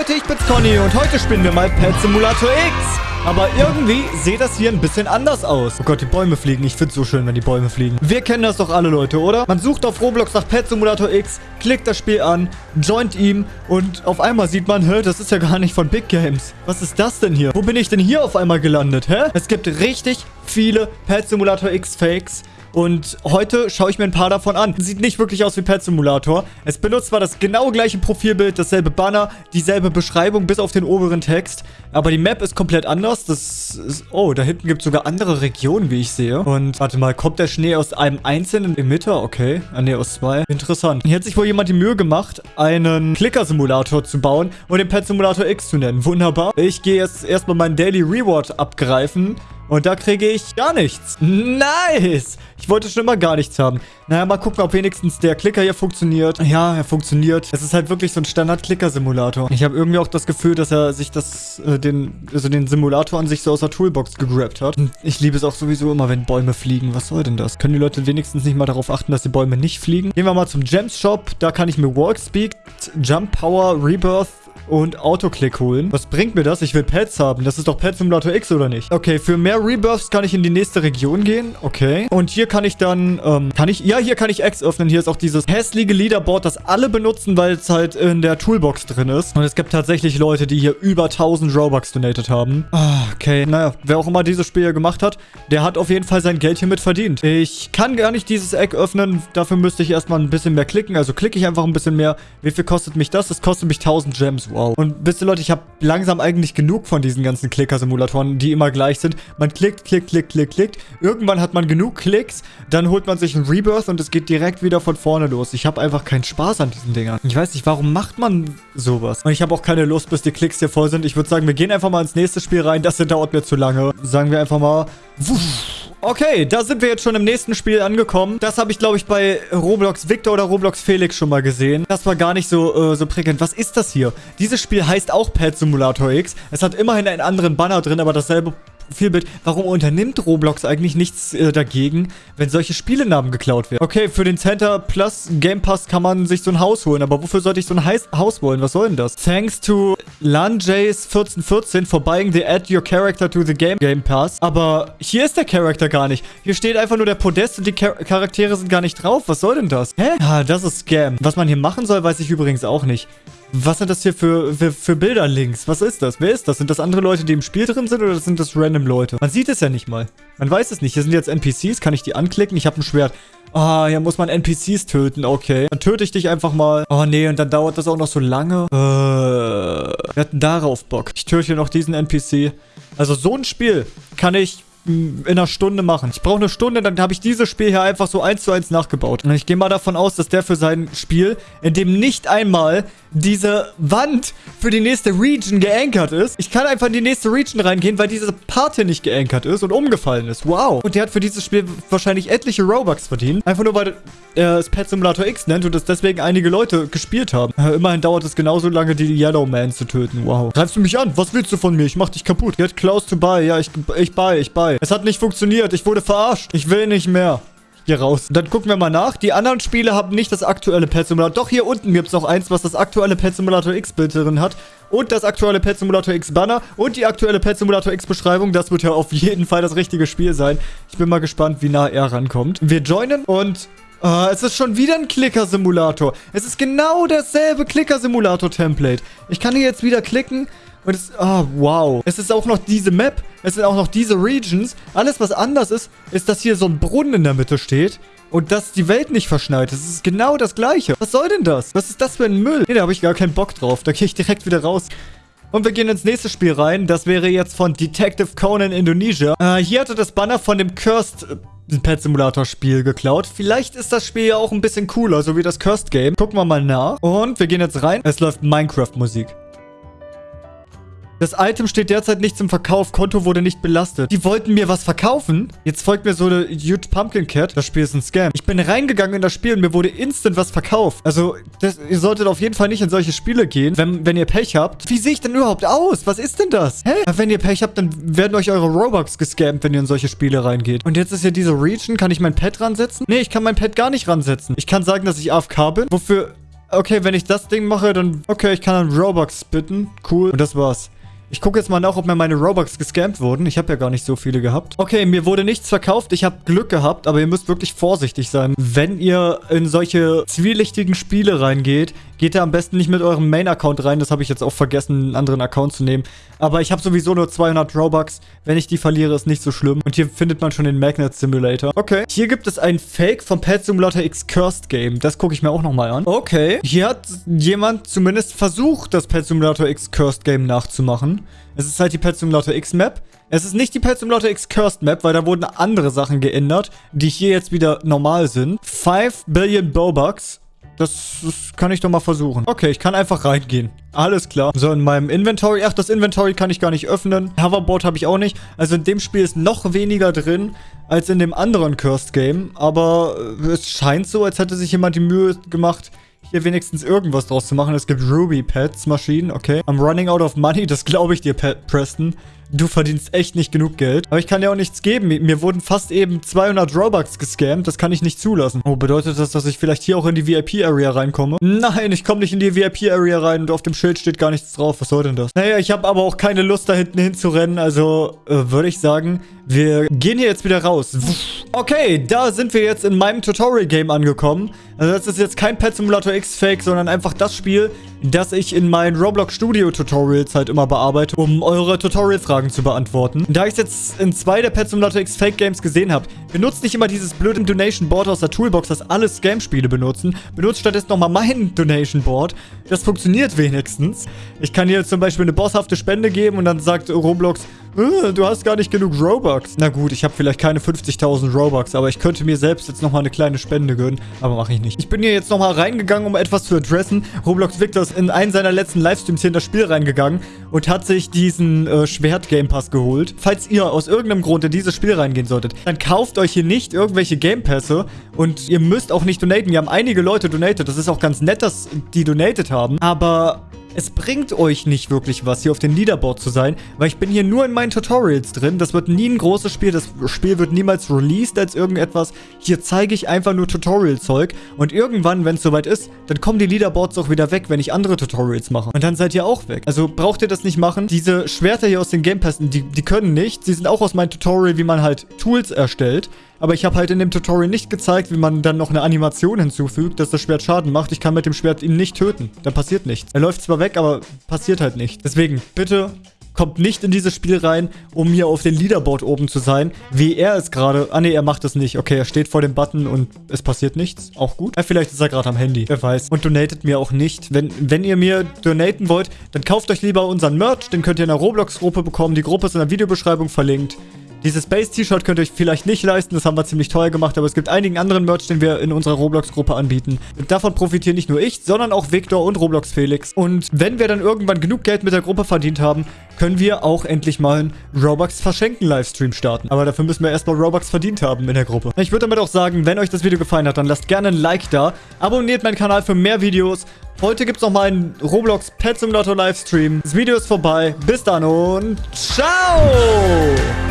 Leute, ich bin's Conny und heute spielen wir mal Pet Simulator X. Aber irgendwie sieht das hier ein bisschen anders aus. Oh Gott, die Bäume fliegen. Ich find's so schön, wenn die Bäume fliegen. Wir kennen das doch alle, Leute, oder? Man sucht auf Roblox nach Pet Simulator X, klickt das Spiel an, joint ihm und auf einmal sieht man, hä, das ist ja gar nicht von Big Games. Was ist das denn hier? Wo bin ich denn hier auf einmal gelandet, hä? Es gibt richtig viele Pet Simulator X Fakes. Und heute schaue ich mir ein paar davon an. Sieht nicht wirklich aus wie Pet Simulator. Es benutzt zwar das genau gleiche Profilbild, dasselbe Banner, dieselbe Beschreibung bis auf den oberen Text. Aber die Map ist komplett anders. Das ist... Oh, da hinten gibt es sogar andere Regionen, wie ich sehe. Und warte mal, kommt der Schnee aus einem einzelnen Emitter? Okay. Ah, ne, aus zwei. Interessant. Hier hat sich wohl jemand die Mühe gemacht, einen Clicker-Simulator zu bauen und den Pet Simulator X zu nennen. Wunderbar. Ich gehe jetzt erstmal meinen Daily Reward abgreifen. Und da kriege ich gar nichts. Nice. Ich wollte schon immer gar nichts haben. Naja, mal gucken, ob wenigstens der Klicker hier funktioniert. Ja, er funktioniert. Es ist halt wirklich so ein Standard-Klicker-Simulator. Ich habe irgendwie auch das Gefühl, dass er sich das, äh, den, also den Simulator an sich so aus der Toolbox gegrabt hat. Ich liebe es auch sowieso immer, wenn Bäume fliegen. Was soll denn das? Können die Leute wenigstens nicht mal darauf achten, dass die Bäume nicht fliegen? Gehen wir mal zum Gems Shop. Da kann ich mir Walk Speed, Jump Power, Rebirth und Autoclick holen. Was bringt mir das? Ich will Pets haben. Das ist doch Pet Simulator X, oder nicht? Okay, für mehr Rebirths kann ich in die nächste Region gehen. Okay. Und hier kann ich dann, ähm, kann ich, ja, hier kann ich X öffnen. Hier ist auch dieses hässliche Leaderboard, das alle benutzen, weil es halt in der Toolbox drin ist. Und es gibt tatsächlich Leute, die hier über 1000 Robux donated haben. Ah, okay. Naja, wer auch immer dieses Spiel hier gemacht hat, der hat auf jeden Fall sein Geld hiermit verdient. Ich kann gar nicht dieses Eck öffnen. Dafür müsste ich erstmal ein bisschen mehr klicken. Also klicke ich einfach ein bisschen mehr. Wie viel kostet mich das? Das kostet mich 1000 Gems. Wow. Und wisst ihr Leute, ich habe langsam eigentlich genug von diesen ganzen Klicker-Simulatoren, die immer gleich sind. Man klickt, klickt, klickt, klickt, klickt. Irgendwann hat man genug Klicks, dann holt man sich einen Rebirth und es geht direkt wieder von vorne los. Ich habe einfach keinen Spaß an diesen Dingern. Ich weiß nicht, warum macht man sowas? Und ich habe auch keine Lust, bis die Klicks hier voll sind. Ich würde sagen, wir gehen einfach mal ins nächste Spiel rein. Das dauert mir zu lange. Sagen wir einfach mal... Wuff. Okay, da sind wir jetzt schon im nächsten Spiel angekommen. Das habe ich, glaube ich, bei Roblox Victor oder Roblox Felix schon mal gesehen. Das war gar nicht so, äh, so prickelnd. Was ist das hier? Dieses Spiel heißt auch Pet Simulator X. Es hat immerhin einen anderen Banner drin, aber dasselbe Vielbild. Warum unternimmt Roblox eigentlich nichts äh, dagegen, wenn solche Spielenamen geklaut werden? Okay, für den Center Plus Game Pass kann man sich so ein Haus holen, aber wofür sollte ich so ein Heis Haus wollen? Was soll denn das? Thanks to LanJays1414 for buying the Add Your Character to the Game Game Pass. Aber hier ist der Charakter gar nicht. Hier steht einfach nur der Podest und die Char Charaktere sind gar nicht drauf. Was soll denn das? Hä? Ah, das ist Scam. Was man hier machen soll, weiß ich übrigens auch nicht. Was sind das hier für, für, für Bilder links? Was ist das? Wer ist das? Sind das andere Leute, die im Spiel drin sind oder sind das random Leute? Man sieht es ja nicht mal. Man weiß es nicht. Hier sind jetzt NPCs. Kann ich die anklicken? Ich habe ein Schwert. Ah, oh, hier muss man NPCs töten. Okay. Dann töte ich dich einfach mal. Oh, nee. Und dann dauert das auch noch so lange. Äh, wir hatten darauf Bock. Ich töte hier noch diesen NPC. Also so ein Spiel kann ich in einer Stunde machen. Ich brauche eine Stunde, dann habe ich dieses Spiel hier einfach so eins zu eins nachgebaut. Und ich gehe mal davon aus, dass der für sein Spiel, in dem nicht einmal diese Wand für die nächste Region geankert ist. Ich kann einfach in die nächste Region reingehen, weil diese Part hier nicht geankert ist und umgefallen ist. Wow. Und der hat für dieses Spiel wahrscheinlich etliche Robux verdient. Einfach nur, weil er es Pet Simulator X nennt und es deswegen einige Leute gespielt haben. Immerhin dauert es genauso lange, die Yellow Man zu töten. Wow. Greifst du mich an? Was willst du von mir? Ich mach dich kaputt. Get close to buy. Ja, ich, ich buy, ich buy. Es hat nicht funktioniert. Ich wurde verarscht. Ich will nicht mehr hier raus. Dann gucken wir mal nach. Die anderen Spiele haben nicht das aktuelle Pet Simulator. Doch, hier unten gibt es noch eins, was das aktuelle Pet Simulator X Bild drin hat. Und das aktuelle Pet Simulator X Banner. Und die aktuelle Pet Simulator X Beschreibung. Das wird ja auf jeden Fall das richtige Spiel sein. Ich bin mal gespannt, wie nah er rankommt. Wir joinen und... Uh, es ist schon wieder ein Clicker-Simulator. Es ist genau dasselbe Clicker-Simulator-Template. Ich kann hier jetzt wieder klicken und es, oh, wow. Es ist auch noch diese Map. Es sind auch noch diese Regions. Alles, was anders ist, ist, dass hier so ein Brunnen in der Mitte steht. Und dass die Welt nicht verschneit. Es ist genau das Gleiche. Was soll denn das? Was ist das für ein Müll? Nee, da habe ich gar keinen Bock drauf. Da gehe ich direkt wieder raus. Und wir gehen ins nächste Spiel rein. Das wäre jetzt von Detective Conan Indonesia. Äh, hier hatte das Banner von dem Cursed... Äh, Pet Simulator Spiel geklaut. Vielleicht ist das Spiel ja auch ein bisschen cooler, so wie das Cursed Game. Gucken wir mal nach. Und wir gehen jetzt rein. Es läuft Minecraft Musik. Das Item steht derzeit nicht zum Verkauf. Konto wurde nicht belastet. Die wollten mir was verkaufen. Jetzt folgt mir so eine Huge Pumpkin Cat. Das Spiel ist ein Scam. Ich bin reingegangen in das Spiel und mir wurde instant was verkauft. Also, das, ihr solltet auf jeden Fall nicht in solche Spiele gehen, wenn, wenn ihr Pech habt. Wie sehe ich denn überhaupt aus? Was ist denn das? Hä? Wenn ihr Pech habt, dann werden euch eure Robux gescampt, wenn ihr in solche Spiele reingeht. Und jetzt ist ja diese Region. Kann ich mein Pet ransetzen? Nee, ich kann mein Pet gar nicht ransetzen. Ich kann sagen, dass ich AFK bin. Wofür Okay, wenn ich das Ding mache, dann... Okay, ich kann dann Robux bitten. Cool. Und das war's. Ich gucke jetzt mal nach, ob mir meine Robux gescampt wurden. Ich habe ja gar nicht so viele gehabt. Okay, mir wurde nichts verkauft. Ich habe Glück gehabt, aber ihr müsst wirklich vorsichtig sein. Wenn ihr in solche zwielichtigen Spiele reingeht, geht da am besten nicht mit eurem Main-Account rein. Das habe ich jetzt auch vergessen, einen anderen Account zu nehmen. Aber ich habe sowieso nur 200 Robux. Wenn ich die verliere, ist nicht so schlimm. Und hier findet man schon den Magnet Simulator. Okay. Hier gibt es ein Fake vom Pet Simulator X Cursed Game. Das gucke ich mir auch nochmal an. Okay. Hier hat jemand zumindest versucht, das Pet Simulator X Cursed Game nachzumachen. Es ist halt die Pet Simulator X Map. Es ist nicht die Pet Simulator X Cursed Map, weil da wurden andere Sachen geändert, die hier jetzt wieder normal sind. 5 Billion Bobucks. Das, das, kann ich doch mal versuchen. Okay, ich kann einfach reingehen. Alles klar. So, in meinem Inventory. Ach, das Inventory kann ich gar nicht öffnen. Hoverboard habe ich auch nicht. Also in dem Spiel ist noch weniger drin als in dem anderen Cursed Game. Aber äh, es scheint so, als hätte sich jemand die Mühe gemacht, hier wenigstens irgendwas draus zu machen. Es gibt Ruby Pets Maschinen, okay. I'm running out of money, das glaube ich dir, Pat Preston. Du verdienst echt nicht genug Geld. Aber ich kann dir auch nichts geben. Mir wurden fast eben 200 Robux gescammt. Das kann ich nicht zulassen. Oh, bedeutet das, dass ich vielleicht hier auch in die VIP-Area reinkomme? Nein, ich komme nicht in die VIP-Area rein und auf dem Schild steht gar nichts drauf. Was soll denn das? Naja, ich habe aber auch keine Lust, da hinten hinzurennen. Also äh, würde ich sagen, wir gehen hier jetzt wieder raus. Okay, da sind wir jetzt in meinem Tutorial-Game angekommen. Also das ist jetzt kein Pet Simulator X Fake, sondern einfach das Spiel, das ich in meinen Roblox Studio Tutorials halt immer bearbeite, um eure Tutorial-Fragen zu beantworten. Da ich es jetzt in zwei der Pet Simulator X Fake Games gesehen habe, benutzt nicht immer dieses blöde Donation Board aus der Toolbox, das alle Scam-Spiele benutzen. Benutzt stattdessen nochmal mein Donation Board. Das funktioniert wenigstens. Ich kann hier zum Beispiel eine bosshafte Spende geben und dann sagt Roblox, du hast gar nicht genug Robux. Na gut, ich habe vielleicht keine 50.000 Robux, aber ich könnte mir selbst jetzt nochmal eine kleine Spende gönnen. Aber mache ich nicht. Ich bin hier jetzt nochmal reingegangen, um etwas zu adressen. Roblox Victor ist in einen seiner letzten Livestreams hier in das Spiel reingegangen und hat sich diesen äh, Schwert-Game Pass geholt. Falls ihr aus irgendeinem Grund in dieses Spiel reingehen solltet, dann kauft euch hier nicht irgendwelche Game Pässe und ihr müsst auch nicht donaten. Wir haben einige Leute donated. Das ist auch ganz nett, dass die donated haben. Aber es bringt euch nicht wirklich was, hier auf dem Leaderboard zu sein, weil ich bin hier nur in meinen Tutorials drin. Das wird nie ein großes Spiel. Das Spiel wird niemals released als irgendetwas. Hier zeige ich einfach nur Tutorial-Zeug. Und irgendwann, wenn es soweit ist, dann kommen die Leaderboards auch wieder weg, wenn ich andere Tutorials mache. Und dann seid ihr auch weg. Also braucht ihr das nicht machen. Diese Schwerter hier aus den Game Passen, die, die können nicht. Sie sind auch aus meinem Tutorial, wie man halt Tools erstellt. Aber ich habe halt in dem Tutorial nicht gezeigt, wie man dann noch eine Animation hinzufügt, dass das Schwert Schaden macht. Ich kann mit dem Schwert ihn nicht töten. Da passiert nichts. Er läuft zwar weg, aber passiert halt nicht. Deswegen, bitte kommt nicht in dieses Spiel rein, um hier auf dem Leaderboard oben zu sein, wie er es gerade... Ah ne, er macht es nicht. Okay, er steht vor dem Button und es passiert nichts. Auch gut. Ja, vielleicht ist er gerade am Handy. Wer weiß. Und donatet mir auch nicht. Wenn, wenn ihr mir donaten wollt, dann kauft euch lieber unseren Merch. Den könnt ihr in der Roblox-Gruppe bekommen. Die Gruppe ist in der Videobeschreibung verlinkt. Dieses Space-T-Shirt könnt ihr euch vielleicht nicht leisten, das haben wir ziemlich teuer gemacht, aber es gibt einigen anderen Merch, den wir in unserer Roblox-Gruppe anbieten. Und davon profitieren nicht nur ich, sondern auch Victor und Roblox Felix. Und wenn wir dann irgendwann genug Geld mit der Gruppe verdient haben, können wir auch endlich mal einen Robux verschenken Livestream starten. Aber dafür müssen wir erstmal Robux verdient haben in der Gruppe. Ich würde damit auch sagen, wenn euch das Video gefallen hat, dann lasst gerne ein Like da. Abonniert meinen Kanal für mehr Videos. Heute gibt es noch mal einen Roblox Pet Simulator Livestream. Das Video ist vorbei. Bis dann und ciao!